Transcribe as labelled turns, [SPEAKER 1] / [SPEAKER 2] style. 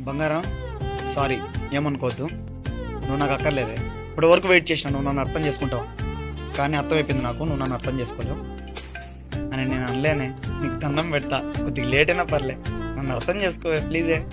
[SPEAKER 1] బంగారం సారీ ఏమనుకోవద్దు. నువ్వు నాకు అక్కర్లేదే. ఇప్పుడు వరకు వెయిట్ చేసిన నువ్వు నన్ను అర్థం చేసుకుంటావు. కానీ అర్థమైపోయింది నాకు నువ్వు నన్ను అర్థం చేసుకోలేవు. అని నేను అనలేనే. నీకు దండం పెడతా. కొద్దిగా లేట్ అయినా పర్లే. నన్ను అర్థం చేసుకోవే ప్లీజే